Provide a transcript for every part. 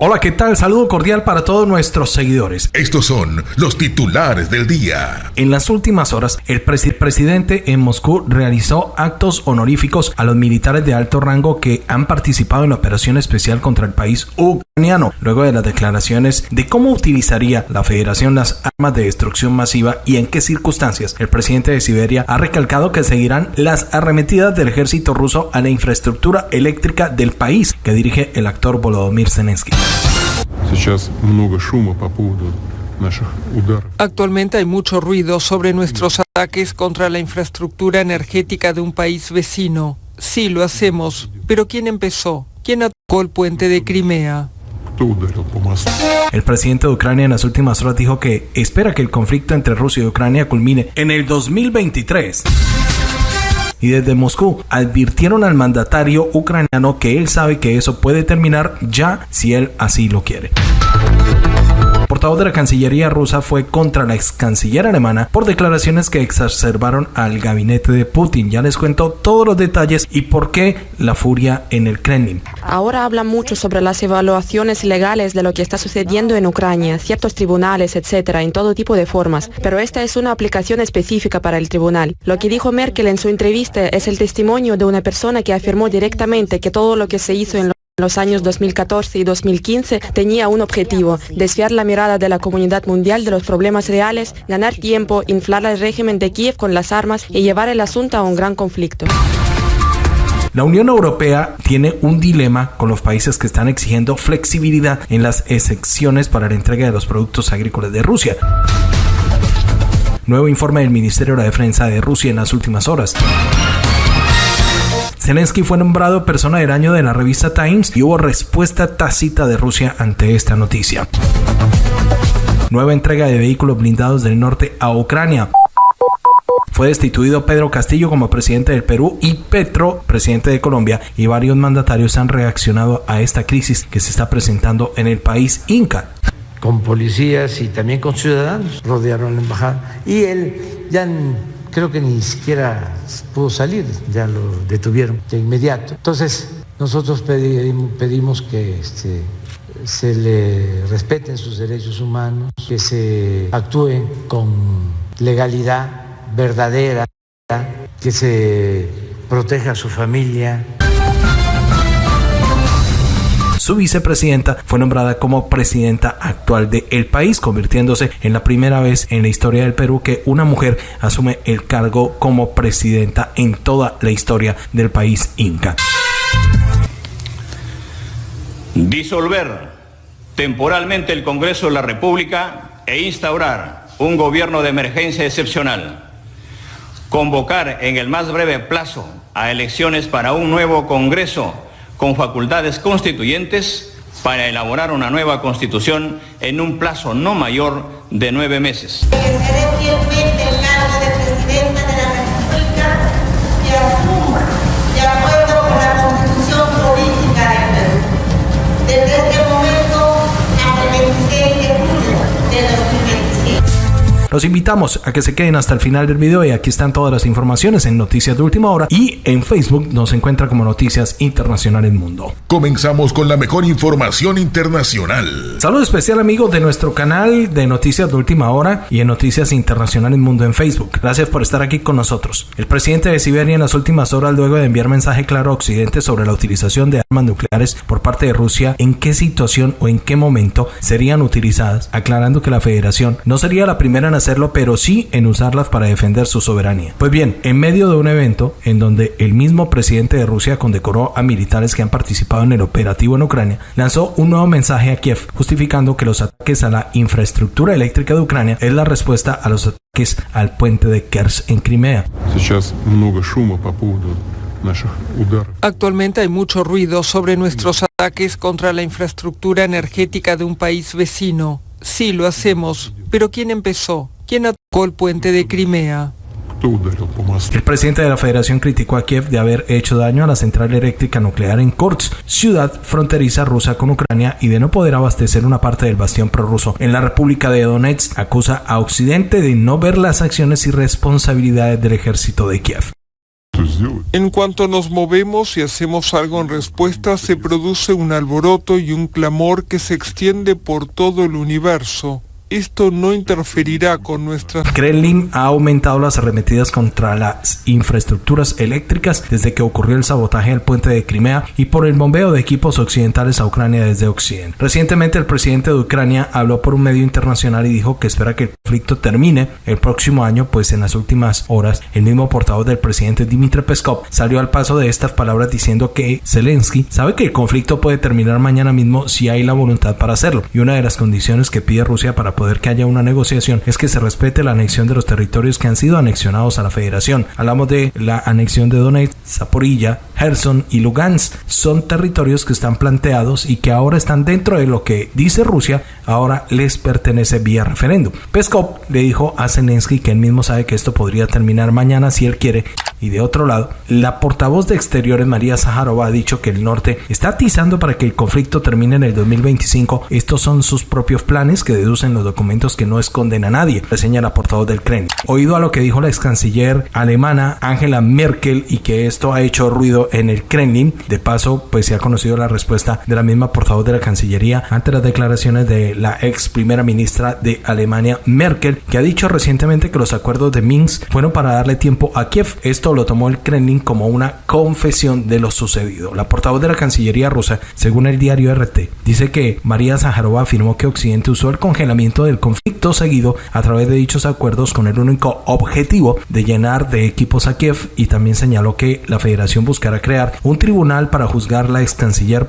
Hola, ¿qué tal? Saludo cordial para todos nuestros seguidores. Estos son los titulares del día. En las últimas horas, el presidente en Moscú realizó actos honoríficos a los militares de alto rango que han participado en la operación especial contra el país ucraniano, luego de las declaraciones de cómo utilizaría la federación las armas de destrucción masiva y en qué circunstancias. El presidente de Siberia ha recalcado que seguirán las arremetidas del ejército ruso a la infraestructura eléctrica del país que dirige el actor Volodymyr Zelensky. Actualmente hay mucho ruido sobre nuestros ataques contra la infraestructura energética de un país vecino. Sí, lo hacemos, pero ¿quién empezó? ¿Quién atacó el puente de Crimea? El presidente de Ucrania en las últimas horas dijo que espera que el conflicto entre Rusia y Ucrania culmine en el 2023 y desde Moscú advirtieron al mandatario ucraniano que él sabe que eso puede terminar ya si él así lo quiere portavoz de la Cancillería rusa fue contra la ex canciller alemana por declaraciones que exacerbaron al gabinete de Putin. Ya les cuento todos los detalles y por qué la furia en el Kremlin. Ahora habla mucho sobre las evaluaciones legales de lo que está sucediendo en Ucrania, ciertos tribunales, etcétera, en todo tipo de formas. Pero esta es una aplicación específica para el tribunal. Lo que dijo Merkel en su entrevista es el testimonio de una persona que afirmó directamente que todo lo que se hizo en los años 2014 y 2015 tenía un objetivo, desviar la mirada de la comunidad mundial de los problemas reales, ganar tiempo, inflar el régimen de Kiev con las armas y llevar el asunto a un gran conflicto. La Unión Europea tiene un dilema con los países que están exigiendo flexibilidad en las excepciones para la entrega de los productos agrícolas de Rusia. Nuevo informe del Ministerio de la Defensa de Rusia en las últimas horas. Zelensky fue nombrado persona del año de la revista Times y hubo respuesta tácita de Rusia ante esta noticia. Nueva entrega de vehículos blindados del norte a Ucrania. Fue destituido Pedro Castillo como presidente del Perú y Petro, presidente de Colombia, y varios mandatarios han reaccionado a esta crisis que se está presentando en el país Inca. Con policías y también con ciudadanos rodearon la embajada y él ya creo que ni siquiera pudo salir, ya lo detuvieron de inmediato. Entonces, nosotros pedimos, que este, se le respeten sus derechos humanos, que se actúe con legalidad verdadera, que se proteja a su familia. Su vicepresidenta fue nombrada como presidenta actual del país, convirtiéndose en la primera vez en la historia del Perú que una mujer asume el cargo como presidenta en toda la historia del país inca. Disolver temporalmente el Congreso de la República e instaurar un gobierno de emergencia excepcional. Convocar en el más breve plazo a elecciones para un nuevo Congreso con facultades constituyentes para elaborar una nueva constitución en un plazo no mayor de nueve meses. Los invitamos a que se queden hasta el final del video y aquí están todas las informaciones en Noticias de Última Hora y en Facebook nos encuentra como Noticias Internacionales Mundo. Comenzamos con la mejor información internacional. Saludo especial amigos de nuestro canal de Noticias de Última Hora y en Noticias Internacionales Mundo en Facebook. Gracias por estar aquí con nosotros. El presidente de Siberia en las últimas horas luego de enviar mensaje claro a Occidente sobre la utilización de armas nucleares por parte de Rusia, en qué situación o en qué momento serían utilizadas, aclarando que la federación no sería la primera hacerlo, pero sí en usarlas para defender su soberanía. Pues bien, en medio de un evento en donde el mismo presidente de Rusia condecoró a militares que han participado en el operativo en Ucrania, lanzó un nuevo mensaje a Kiev, justificando que los ataques a la infraestructura eléctrica de Ucrania es la respuesta a los ataques al puente de Kers en Crimea. Actualmente hay mucho ruido sobre nuestros ataques contra la infraestructura energética de un país vecino. Sí, lo hacemos, pero ¿quién empezó? ¿Quién atacó el puente de Crimea? El presidente de la federación criticó a Kiev de haber hecho daño a la central eléctrica nuclear en Korts, ciudad fronteriza rusa con Ucrania, y de no poder abastecer una parte del bastión prorruso. En la República de Donetsk acusa a Occidente de no ver las acciones y responsabilidades del ejército de Kiev. En cuanto nos movemos y hacemos algo en respuesta, se produce un alboroto y un clamor que se extiende por todo el universo esto no interferirá con nuestra... Kremlin ha aumentado las arremetidas contra las infraestructuras eléctricas desde que ocurrió el sabotaje del puente de Crimea y por el bombeo de equipos occidentales a Ucrania desde Occidente. Recientemente el presidente de Ucrania habló por un medio internacional y dijo que espera que el conflicto termine el próximo año, pues en las últimas horas el mismo portavoz del presidente Dmitry Peskov salió al paso de estas palabras diciendo que Zelensky sabe que el conflicto puede terminar mañana mismo si hay la voluntad para hacerlo y una de las condiciones que pide Rusia para poder que haya una negociación es que se respete la anexión de los territorios que han sido anexionados a la federación. Hablamos de la anexión de Donetsk, Zaporilla, Gerson y Lugansk. Son territorios que están planteados y que ahora están dentro de lo que dice Rusia, ahora les pertenece vía referéndum. Peskov le dijo a Zelensky que él mismo sabe que esto podría terminar mañana si él quiere. Y de otro lado, la portavoz de Exteriores María Zaharova ha dicho que el norte está atizando para que el conflicto termine en el 2025. Estos son sus propios planes que deducen los documentos que no esconden a nadie, reseña la portavoz del Kremlin. Oído a lo que dijo la ex canciller alemana Angela Merkel y que esto ha hecho ruido en el Kremlin, de paso pues se ha conocido la respuesta de la misma portavoz de la Cancillería ante las declaraciones de la ex primera ministra de Alemania Merkel, que ha dicho recientemente que los acuerdos de Minsk fueron para darle tiempo a Kiev. Esto lo tomó el Kremlin como una confesión de lo sucedido. La portavoz de la Cancillería rusa, según el diario RT, dice que María Zaharova afirmó que Occidente usó el congelamiento del conflicto seguido a través de dichos acuerdos con el único objetivo de llenar de equipos a Kiev y también señaló que la federación buscará crear un tribunal para juzgar la ex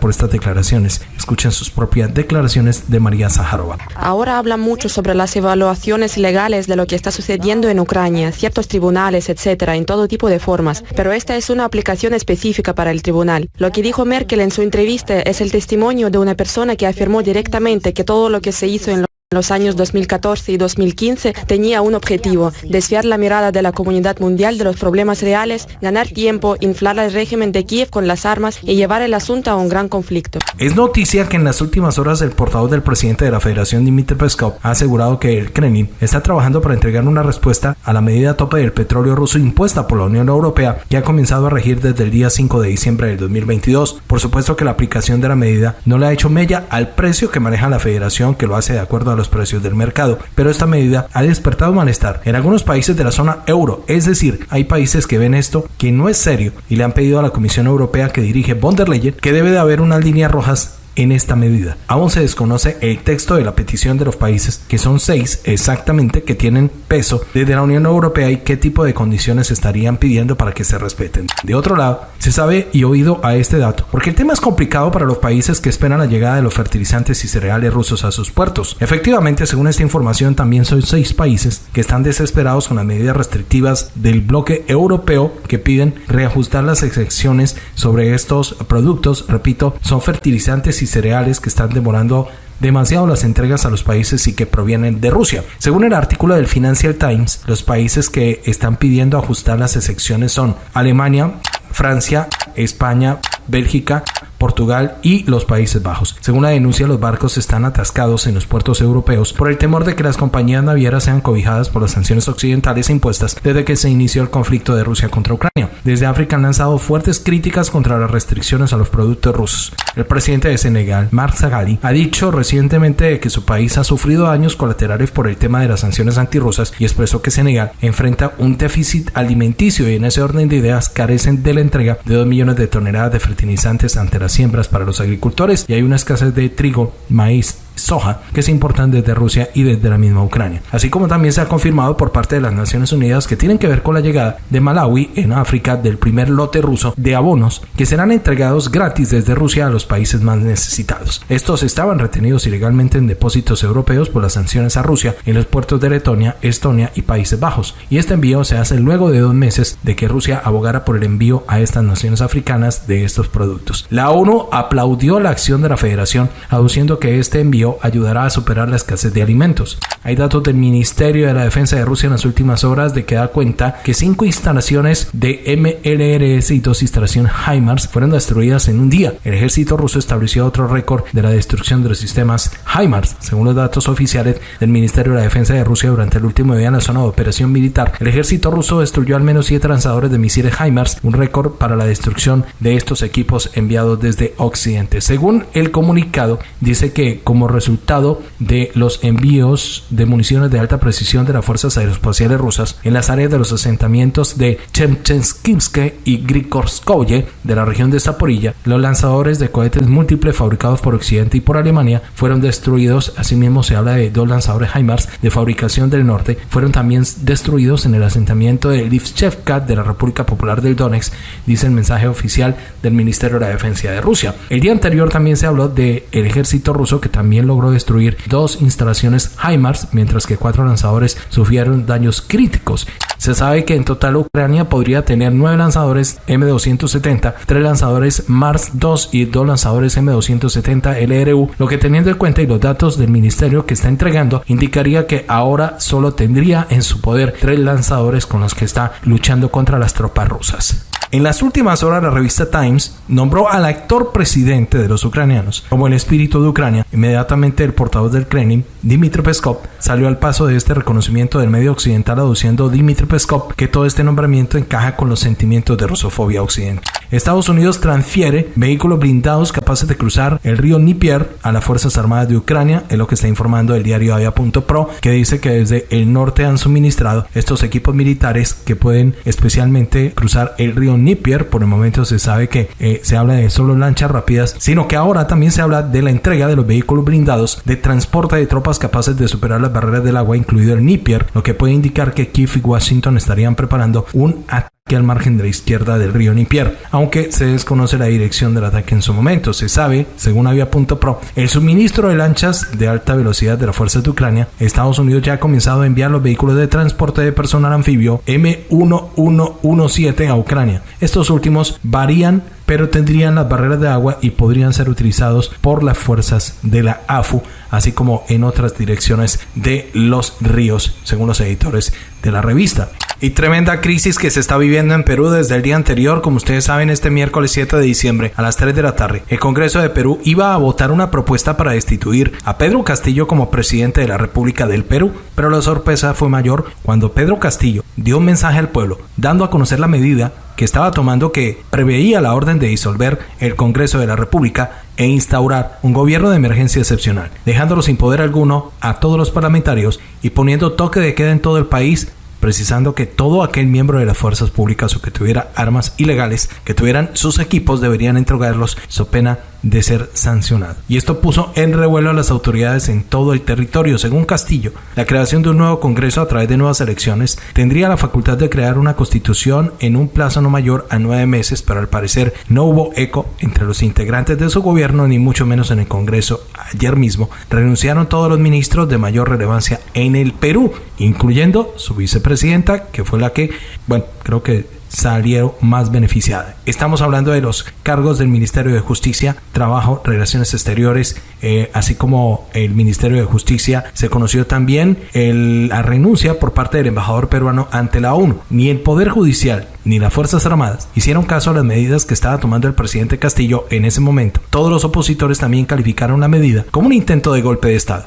por estas declaraciones. Escuchen sus propias declaraciones de María Zaharova. Ahora habla mucho sobre las evaluaciones legales de lo que está sucediendo en Ucrania, ciertos tribunales, etcétera, en todo tipo de formas, pero esta es una aplicación específica para el tribunal. Lo que dijo Merkel en su entrevista es el testimonio de una persona que afirmó directamente que todo lo que se hizo en los años 2014 y 2015 tenía un objetivo, desviar la mirada de la comunidad mundial de los problemas reales, ganar tiempo, inflar al régimen de Kiev con las armas y llevar el asunto a un gran conflicto. Es noticia que en las últimas horas el portavoz del presidente de la Federación, Dmitry Peskov, ha asegurado que el Kremlin está trabajando para entregar una respuesta a la medida tope del petróleo ruso impuesta por la Unión Europea que ha comenzado a regir desde el día 5 de diciembre del 2022. Por supuesto que la aplicación de la medida no le ha hecho mella al precio que maneja la Federación que lo hace de acuerdo a los precios del mercado, pero esta medida ha despertado malestar en algunos países de la zona euro, es decir, hay países que ven esto que no es serio y le han pedido a la Comisión Europea que dirige von der Leyen que debe de haber unas líneas rojas en esta medida. Aún se desconoce el texto de la petición de los países, que son seis exactamente, que tienen peso desde la Unión Europea y qué tipo de condiciones estarían pidiendo para que se respeten. De otro lado, se sabe y oído a este dato, porque el tema es complicado para los países que esperan la llegada de los fertilizantes y cereales rusos a sus puertos. Efectivamente, según esta información, también son seis países que están desesperados con las medidas restrictivas del bloque europeo que piden reajustar las excepciones sobre estos productos. Repito, son fertilizantes y cereales que están demorando demasiado las entregas a los países y que provienen de Rusia. Según el artículo del Financial Times, los países que están pidiendo ajustar las excepciones son Alemania, Francia, España, Bélgica, Portugal y los Países Bajos. Según la denuncia, los barcos están atascados en los puertos europeos por el temor de que las compañías navieras sean cobijadas por las sanciones occidentales impuestas desde que se inició el conflicto de Rusia contra Ucrania. Desde África han lanzado fuertes críticas contra las restricciones a los productos rusos. El presidente de Senegal, Mark Zagali, ha dicho recientemente que su país ha sufrido daños colaterales por el tema de las sanciones antirrusas y expresó que Senegal enfrenta un déficit alimenticio y en ese orden de ideas carecen de la entrega de 2 millones de toneladas de fertilizantes ante la siembras para los agricultores y hay una escasez de trigo, maíz, soja que se importan desde Rusia y desde la misma Ucrania. Así como también se ha confirmado por parte de las Naciones Unidas que tienen que ver con la llegada de Malawi en África del primer lote ruso de abonos que serán entregados gratis desde Rusia a los países más necesitados. Estos estaban retenidos ilegalmente en depósitos europeos por las sanciones a Rusia en los puertos de Letonia, Estonia y Países Bajos. Y este envío se hace luego de dos meses de que Rusia abogara por el envío a estas naciones africanas de estos productos. La ONU aplaudió la acción de la Federación aduciendo que este envío ayudará a superar la escasez de alimentos. Hay datos del Ministerio de la Defensa de Rusia en las últimas horas de que da cuenta que cinco instalaciones de MLRS y dos instalaciones HIMARS fueron destruidas en un día. El ejército ruso estableció otro récord de la destrucción de los sistemas HIMARS. Según los datos oficiales del Ministerio de la Defensa de Rusia durante el último día en la zona de operación militar, el ejército ruso destruyó al menos siete lanzadores de misiles HIMARS, un récord para la destrucción de estos equipos enviados desde Occidente. Según el comunicado, dice que como resultado de los envíos de municiones de alta precisión de las fuerzas aeroespaciales rusas en las áreas de los asentamientos de Chemchenskivske y Grikorskoye de la región de Zaporilla, los lanzadores de cohetes múltiples fabricados por Occidente y por Alemania fueron destruidos. Asimismo, se habla de dos lanzadores HIMARS de fabricación del norte, fueron también destruidos en el asentamiento de Livchevka de la República Popular del Donetsk, dice el mensaje oficial del Ministerio de la Defensa de Rusia. El día anterior también se habló del el ejército ruso que también logró destruir dos instalaciones HIMARS, mientras que cuatro lanzadores sufrieron daños críticos. Se sabe que en total Ucrania podría tener nueve lanzadores M270, tres lanzadores Mars 2 y dos lanzadores M270 LRU, lo que teniendo en cuenta y los datos del ministerio que está entregando indicaría que ahora solo tendría en su poder tres lanzadores con los que está luchando contra las tropas rusas. En las últimas horas, la revista Times nombró al actor presidente de los ucranianos como el espíritu de Ucrania. Inmediatamente, el portavoz del Kremlin, Dmitry Peskov, salió al paso de este reconocimiento del medio occidental, aduciendo Dmitry Peskov que todo este nombramiento encaja con los sentimientos de rusofobia occidental. Estados Unidos transfiere vehículos blindados capaces de cruzar el río Dnieper a las Fuerzas Armadas de Ucrania, es lo que está informando el diario Avia.pro, que dice que desde el norte han suministrado estos equipos militares que pueden especialmente cruzar el río Dnieper. Por el momento se sabe que eh, se habla de solo lanchas rápidas, sino que ahora también se habla de la entrega de los vehículos blindados de transporte de tropas capaces de superar las barreras del agua, incluido el Dnieper, lo que puede indicar que Kiev y Washington estarían preparando un ataque al margen de la izquierda del río Nipier, aunque se desconoce la dirección del ataque en su momento. Se sabe, según Avia.pro, el suministro de lanchas de alta velocidad de las fuerzas de Ucrania, Estados Unidos ya ha comenzado a enviar los vehículos de transporte de personal anfibio M1117 a Ucrania. Estos últimos varían pero tendrían las barreras de agua y podrían ser utilizados por las fuerzas de la AFU, así como en otras direcciones de los ríos, según los editores de la revista. Y tremenda crisis que se está viviendo en Perú desde el día anterior, como ustedes saben, este miércoles 7 de diciembre a las 3 de la tarde, el Congreso de Perú iba a votar una propuesta para destituir a Pedro Castillo como presidente de la República del Perú, pero la sorpresa fue mayor cuando Pedro Castillo dio un mensaje al pueblo, dando a conocer la medida que estaba tomando que preveía la orden de disolver el Congreso de la República e instaurar un gobierno de emergencia excepcional, dejándolo sin poder alguno a todos los parlamentarios y poniendo toque de queda en todo el país precisando que todo aquel miembro de las fuerzas públicas o que tuviera armas ilegales, que tuvieran sus equipos, deberían entregarlos so pena de ser sancionado. Y esto puso en revuelo a las autoridades en todo el territorio. Según Castillo, la creación de un nuevo Congreso a través de nuevas elecciones tendría la facultad de crear una constitución en un plazo no mayor a nueve meses, pero al parecer no hubo eco entre los integrantes de su gobierno, ni mucho menos en el Congreso. Ayer mismo renunciaron todos los ministros de mayor relevancia en el Perú, incluyendo su vicepresidenta, que fue la que, bueno, creo que salieron más beneficiadas. Estamos hablando de los cargos del Ministerio de Justicia, Trabajo, Relaciones Exteriores, eh, así como el Ministerio de Justicia. Se conoció también la renuncia por parte del embajador peruano ante la ONU. Ni el Poder Judicial ni las Fuerzas Armadas hicieron caso a las medidas que estaba tomando el presidente Castillo en ese momento. Todos los opositores también calificaron la medida como un intento de golpe de Estado.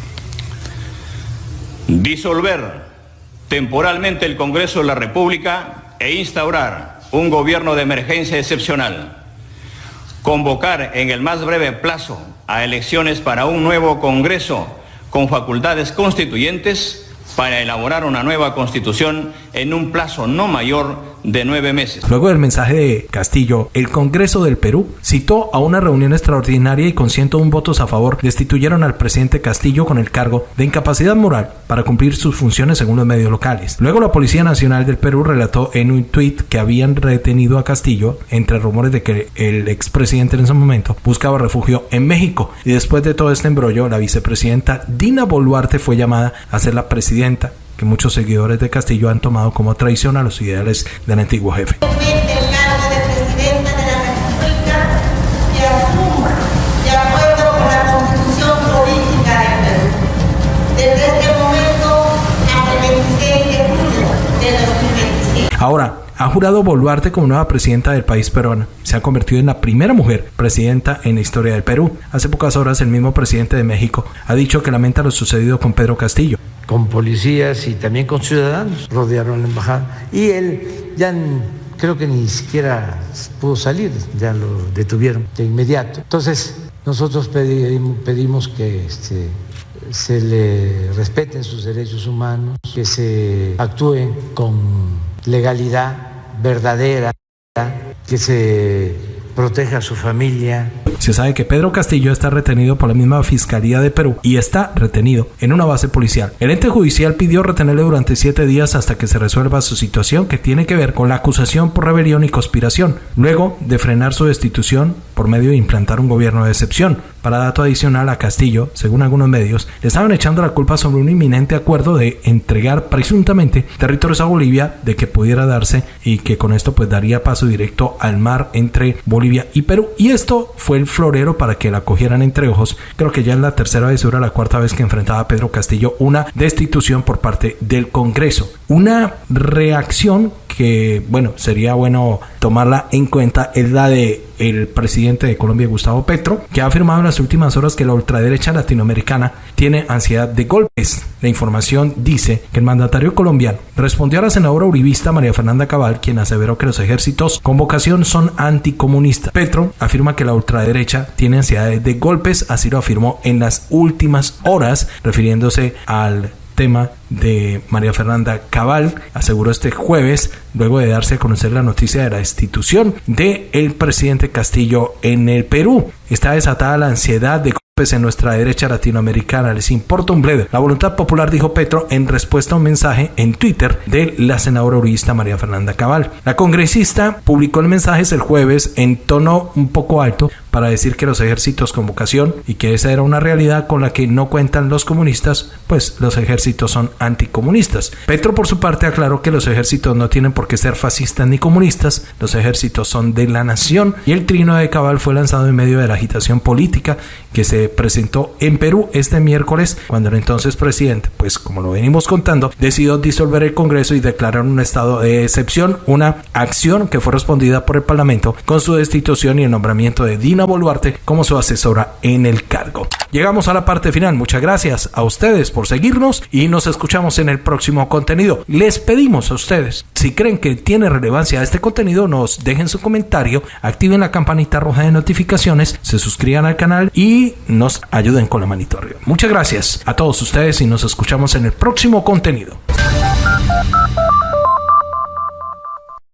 Disolver temporalmente el Congreso de la República e instaurar un gobierno de emergencia excepcional, convocar en el más breve plazo a elecciones para un nuevo Congreso con facultades constituyentes para elaborar una nueva constitución en un plazo no mayor de nueve meses. Luego del mensaje de Castillo, el Congreso del Perú citó a una reunión extraordinaria y con 101 votos a favor destituyeron al presidente Castillo con el cargo de incapacidad moral para cumplir sus funciones según los medios locales. Luego la Policía Nacional del Perú relató en un tuit que habían retenido a Castillo entre rumores de que el expresidente en ese momento buscaba refugio en México. Y después de todo este embrollo, la vicepresidenta Dina Boluarte fue llamada a ser la presidenta que muchos seguidores de Castillo han tomado como traición a los ideales del antiguo jefe. Ahora, ha jurado Boluarte como nueva presidenta del país peruano. Se ha convertido en la primera mujer presidenta en la historia del Perú. Hace pocas horas el mismo presidente de México ha dicho que lamenta lo sucedido con Pedro Castillo. Con policías y también con ciudadanos rodearon la embajada. Y él ya creo que ni siquiera pudo salir, ya lo detuvieron de inmediato. Entonces, nosotros pedimos, que este, se le respeten sus derechos humanos, que se actúe con legalidad verdadera, que se proteja a su familia. Se sabe que Pedro Castillo está retenido por la misma Fiscalía de Perú y está retenido en una base policial. El ente judicial pidió retenerle durante siete días hasta que se resuelva su situación que tiene que ver con la acusación por rebelión y conspiración, luego de frenar su destitución por medio de implantar un gobierno de excepción. Para dato adicional a Castillo, según algunos medios, le estaban echando la culpa sobre un inminente acuerdo de entregar presuntamente territorios a Bolivia de que pudiera darse y que con esto pues daría paso directo al mar entre Bolivia y Perú. Y esto fue el florero para que la cogieran entre ojos. Creo que ya es la tercera vez, era la cuarta vez que enfrentaba a Pedro Castillo una destitución por parte del Congreso. Una reacción que, bueno, sería bueno tomarla en cuenta es la de el presidente de Colombia, Gustavo Petro, que ha afirmado en las últimas horas que la ultraderecha latinoamericana tiene ansiedad de golpes. La información dice que el mandatario colombiano respondió a la senadora uribista María Fernanda Cabal, quien aseveró que los ejércitos con vocación son anticomunistas. Petro afirma que la ultraderecha tiene ansiedad de golpes, así lo afirmó en las últimas horas, refiriéndose al tema de María Fernanda Cabal, aseguró este jueves, luego de darse a conocer la noticia de la destitución de el presidente Castillo en el Perú. Está desatada la ansiedad de en nuestra derecha latinoamericana les importa un bledo. La voluntad popular, dijo Petro en respuesta a un mensaje en Twitter de la senadora uribista María Fernanda Cabal. La congresista publicó el mensaje el jueves en tono un poco alto para decir que los ejércitos con vocación y que esa era una realidad con la que no cuentan los comunistas, pues los ejércitos son anticomunistas. Petro por su parte aclaró que los ejércitos no tienen por qué ser fascistas ni comunistas, los ejércitos son de la nación y el trino de Cabal fue lanzado en medio de la agitación política que se presentó en Perú este miércoles cuando el entonces presidente, pues como lo venimos contando, decidió disolver el Congreso y declarar un estado de excepción, una acción que fue respondida por el Parlamento con su destitución y el nombramiento de Dina Boluarte como su asesora en el cargo. Llegamos a la parte final. Muchas gracias a ustedes por seguirnos y nos escuchamos en el próximo contenido. Les pedimos a ustedes, si creen que tiene relevancia este contenido, nos dejen su comentario, activen la campanita roja de notificaciones, se suscriban al canal y nos ayuden con la manito arriba. Muchas gracias a todos ustedes y nos escuchamos en el próximo contenido.